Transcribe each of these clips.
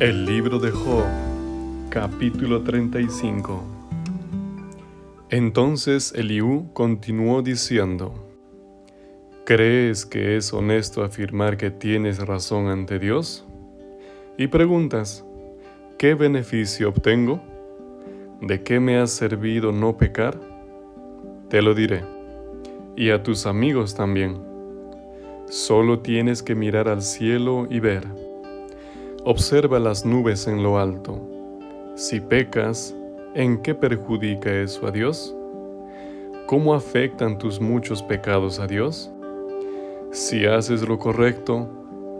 El libro de Job, capítulo 35. Entonces Eliú continuó diciendo, ¿Crees que es honesto afirmar que tienes razón ante Dios? Y preguntas, ¿qué beneficio obtengo? ¿De qué me ha servido no pecar? Te lo diré, y a tus amigos también. Solo tienes que mirar al cielo y ver Observa las nubes en lo alto. Si pecas, ¿en qué perjudica eso a Dios? ¿Cómo afectan tus muchos pecados a Dios? Si haces lo correcto,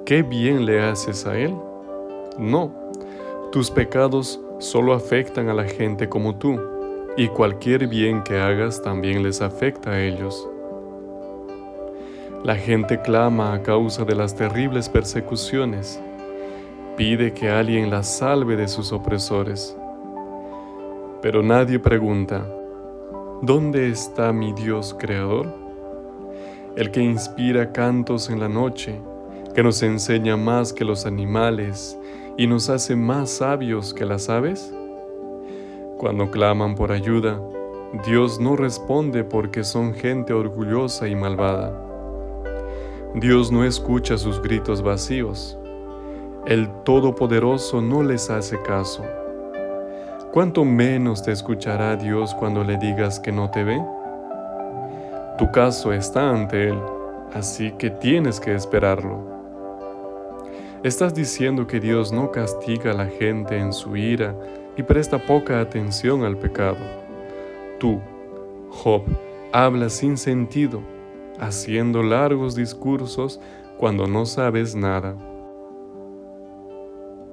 ¿qué bien le haces a Él? No, tus pecados solo afectan a la gente como tú, y cualquier bien que hagas también les afecta a ellos. La gente clama a causa de las terribles persecuciones pide que alguien la salve de sus opresores. Pero nadie pregunta, ¿dónde está mi Dios creador? El que inspira cantos en la noche, que nos enseña más que los animales y nos hace más sabios que las aves? Cuando claman por ayuda, Dios no responde porque son gente orgullosa y malvada. Dios no escucha sus gritos vacíos el Todopoderoso no les hace caso. ¿Cuánto menos te escuchará Dios cuando le digas que no te ve? Tu caso está ante Él, así que tienes que esperarlo. Estás diciendo que Dios no castiga a la gente en su ira y presta poca atención al pecado. Tú, Job, hablas sin sentido, haciendo largos discursos cuando no sabes nada.